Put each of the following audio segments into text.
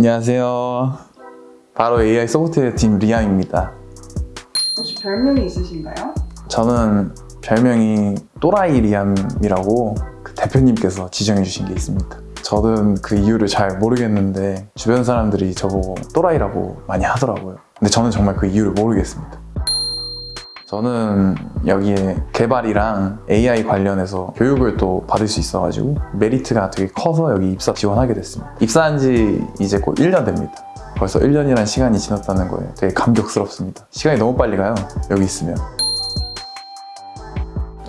안녕하세요. 바로 AI 소프트웨어 팀 리암입니다. 혹시 별명이 있으신가요? 저는 별명이 또라이 리암이라고 그 대표님께서 지정해 주신 게 있습니다. 저는 그 이유를 잘 모르겠는데 주변 사람들이 저보고 또라이라고 많이 하더라고요. 근데 저는 정말 그 이유를 모르겠습니다. 저는 여기에 개발이랑 AI 관련해서 교육을 또 받을 수 있어가지고 메리트가 되게 커서 여기 입사 지원하게 됐습니다. 입사한 지 이제 곧 1년 됩니다. 벌써 1년이라는 시간이 지났다는 거에 되게 감격스럽습니다. 시간이 너무 빨리 가요. 여기 있으면.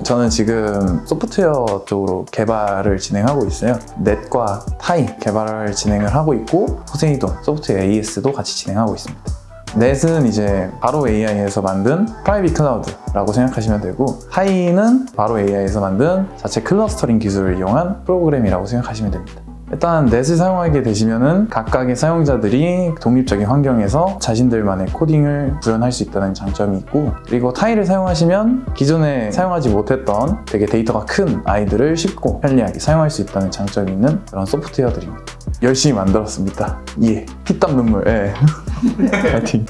저는 지금 소프트웨어 쪽으로 개발을 진행하고 있어요. 넷과 타이 개발을 진행을 하고 있고 포세이돈 소프트웨어 AS도 같이 진행하고 있습니다. 넷은 이제 바로 AI에서 만든 private cloud라고 생각하시면 되고 타이는 바로 AI에서 만든 자체 clustering 기술을 이용한 프로그램이라고 생각하시면 됩니다. 일단 넷을 사용하게 되시면은 각각의 사용자들이 독립적인 환경에서 자신들만의 코딩을 구현할 수 있다는 장점이 있고 그리고 타일을 사용하시면 기존에 사용하지 못했던 되게 데이터가 큰 아이들을 쉽고 편리하게 사용할 수 있다는 장점이 있는 그런 소프트웨어들입니다. 열심히 만들었습니다. 예, 피땀 눈물. 예. 파이팅.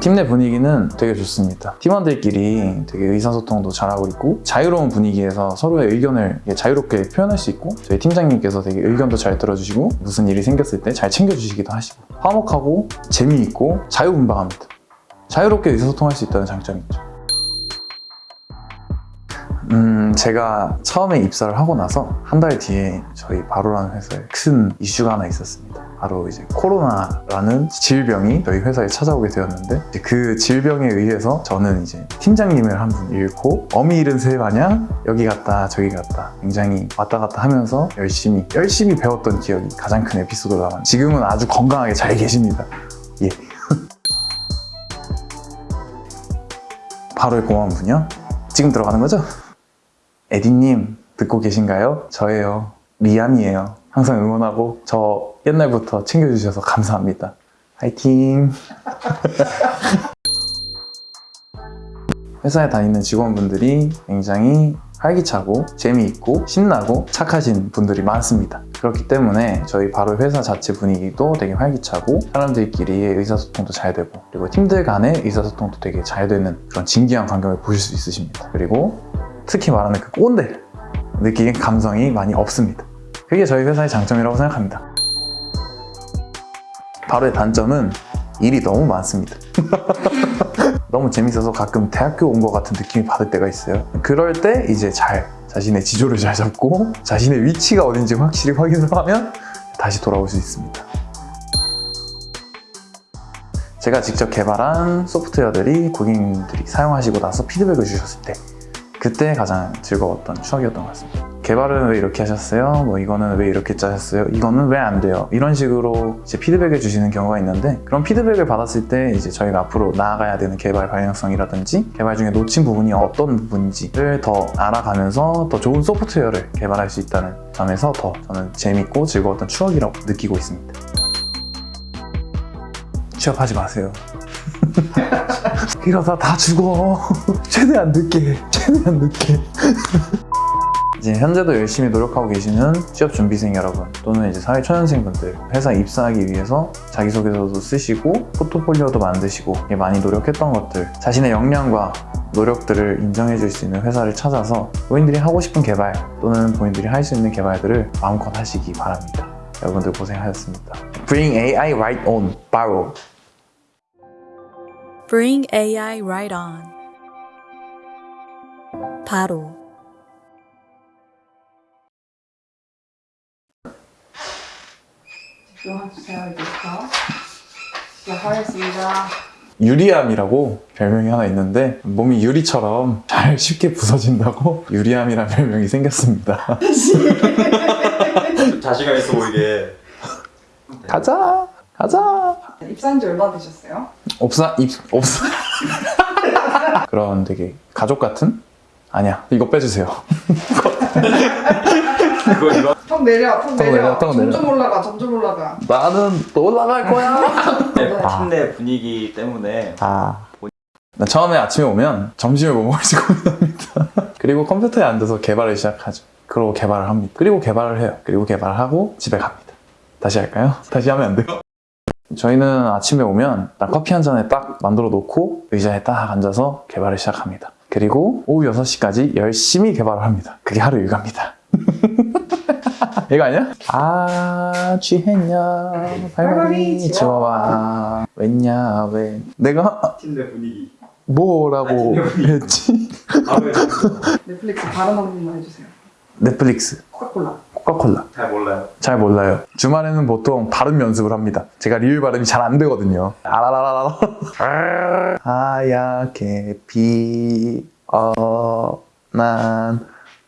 팀 내 분위기는 되게 좋습니다. 팀원들끼리 되게 의사소통도 잘하고 있고 자유로운 분위기에서 서로의 의견을 자유롭게 표현할 수 있고 저희 팀장님께서 되게 의견도 잘 들어주시고 무슨 일이 생겼을 때 잘 챙겨주시기도 하시고 화목하고 재미있고 자유분방합니다. 자유롭게 의사소통할 수 있다는 장점이 있죠. 음, 제가 처음에 입사를 하고 나서 한 달 뒤에 저희 바로라는 회사에 큰 이슈가 하나 있었습니다. 바로 이제 코로나라는 질병이 저희 회사에 찾아오게 되었는데 그 질병에 의해서 저는 이제 팀장님을 한 분 잃고 어미 잃은 새 마냥 여기 갔다 저기 갔다 굉장히 왔다 갔다 하면서 열심히 열심히 배웠던 기억이 가장 큰 에피소드가 많아요. 지금은 아주 건강하게 잘 계십니다. 예. 바로의 고마운 분이요? 지금 들어가는 거죠? 에디님 듣고 계신가요? 저예요. 리암이에요. 항상 응원하고 저 옛날부터 챙겨주셔서 감사합니다. 화이팅! 회사에 다니는 직원분들이 굉장히 활기차고 재미있고 신나고 착하신 분들이 많습니다. 그렇기 때문에 저희 바로 회사 자체 분위기도 되게 활기차고 사람들끼리의 의사소통도 잘 되고 그리고 팀들 간의 의사소통도 되게 잘 되는 그런 진기한 환경을 보실 수 있으십니다. 그리고 특히 말하는 그 꼰대 느끼는 감성이 많이 없습니다. 그게 저희 회사의 장점이라고 생각합니다. 바로의 단점은 일이 너무 많습니다. 너무 재밌어서 가끔 대학교 온 것 같은 느낌이 받을 때가 있어요. 그럴 때 이제 잘 자신의 지조를 잘 잡고 자신의 위치가 어딘지 확실히 확인을 하면 다시 돌아올 수 있습니다. 제가 직접 개발한 소프트웨어들이 고객님들이 사용하시고 나서 피드백을 주셨을 때 그때 가장 즐거웠던 추억이었던 것 같습니다. 개발은 왜 이렇게 하셨어요? 뭐 이거는 왜 이렇게 짜셨어요? 이거는 왜 안 돼요? 이런 식으로 이제 피드백을 주시는 경우가 있는데 그런 피드백을 받았을 때 이제 저희가 앞으로 나아가야 되는 개발 방향성이라든지 개발 중에 놓친 부분이 어떤 부분인지를 더 알아가면서 더 좋은 소프트웨어를 개발할 수 있다는 점에서 더 저는 재밌고 즐거웠던 추억이라고 느끼고 있습니다. 취업하지 마세요. 이러다 다 죽어. 최대한 늦게, 최대한 늦게. 이제 현재도 열심히 노력하고 계시는 취업 준비생 여러분 또는 이제 사회 초년생분들 회사 입사하기 위해서 자기소개서도 쓰시고 포트폴리오도 만드시고 많이 노력했던 것들 자신의 역량과 노력들을 인정해 줄 수 있는 회사를 찾아서 본인들이 하고 싶은 개발 또는 본인들이 할 수 있는 개발들을 마음껏 하시기 바랍니다. 여러분들 고생하셨습니다. Bring AI right on, borrow. Bring AI right on. 바로 이제부터 시작하겠습니다. 유리암이라고 별명이 하나 있는데 몸이 유리처럼 잘 쉽게 부서진다고 유리암이라는 별명이 생겼습니다. 자신감 있어 보이게 가자, 가자. 입사한 지 얼마 되셨어요? 없사 입 없사 그런 되게 가족 같은 아니야 이거 빼주세요. 그거 이거 턱 내려, 턱턱 내려. 내려, 턱 내려. 점점 올라가, 점점 올라가. 나는 또 올라갈 거야. 팀내 분위기 때문에 아. 나 처음에 아침에 오면 점심을 뭐 먹을지 고민합니다. 그리고 컴퓨터에 앉아서 개발을 시작하죠. 그리고 개발을 합니다. 그리고 개발을 해요. 그리고 개발을 하고 집에 갑니다. 다시 할까요? 다시 하면 안 돼요? 저희는 아침에 오면 딱 커피 한 잔에 딱 만들어 놓고 의자에 딱 앉아서 개발을 시작합니다. 그리고 오후 6시까지 열심히 개발을 합니다. 그게 하루 일과입니다. 이거 아니야? 아 취했냐 발발이 지워와 왜냐 왜 내가 팀내 분위기. 뭐라고 했지? 아왜 넷플릭스 발음 한 번만 해주세요. 넷플릭스 코카콜라. 코카콜라 잘 몰라요. 잘 몰라요. 주말에는 보통 발음 연습을 합니다. 제가 리을 발음이 잘 안 되거든요. 아라라라라. 하얗게 피어난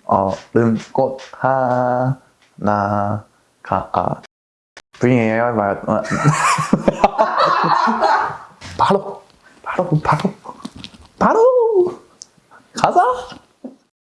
얼음꽃 하 나가 Bring AI 말 바로 바로 바로 바로! 가자.